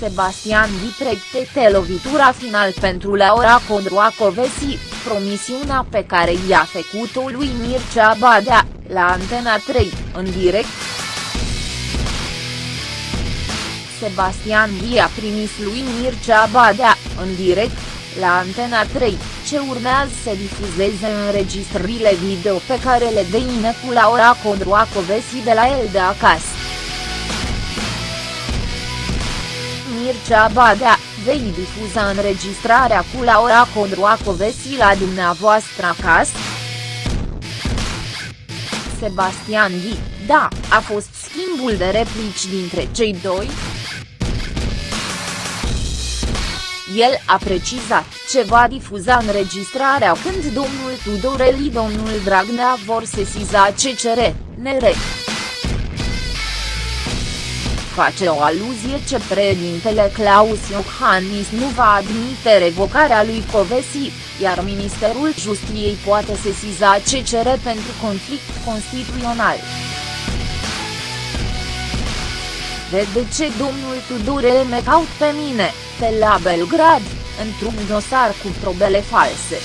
Sebastian Ghi pregătește lovitura final pentru Laura Codroacovesi, promisiunea pe care i-a făcut-o lui Mircea Badea, la Antena 3, în direct. Sebastian Ghi a primis lui Mircea Badea, în direct, la Antena 3, ce urmează să difuzeze înregistrările video pe care le dă cu Laura Codroacovesi de la el de acasă. Mircea Badea, vei difuza înregistrarea cu Laura Codroacovesi la dumneavoastră acasă? Sebastian Ghi, da, a fost schimbul de replici dintre cei doi? El a precizat ce va difuza înregistrarea când domnul Tudoreli domnul Dragnea vor sesiza CCR, NR. Face o aluzie ce președintele Claus Iohannis nu va admite revocarea lui Covesi, iar Ministerul Justiției poate sesiza CCR pentru conflict constituțional. Vede ce domnul Tudorel me caut pe mine, pe la Belgrad, într-un dosar cu probele false.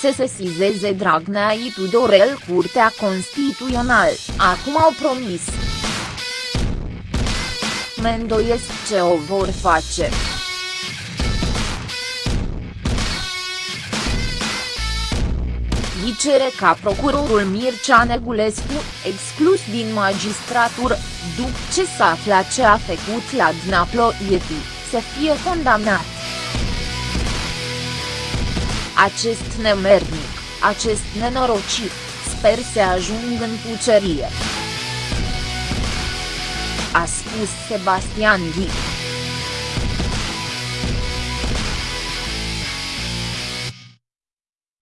Se sesizeze Dragnea și Tudorel Curtea Constituțională, acum au promis. Mendoiesc ce o vor face. cere ca procurorul Mircea Negulescu, exclus din magistratură, după ce s-a aflat ce a făcut la Dnaploieti, să fie condamnat. Acest nemernic, acest nenorocit, sper să ajung în pucerie. A spus Sebastian Ghi.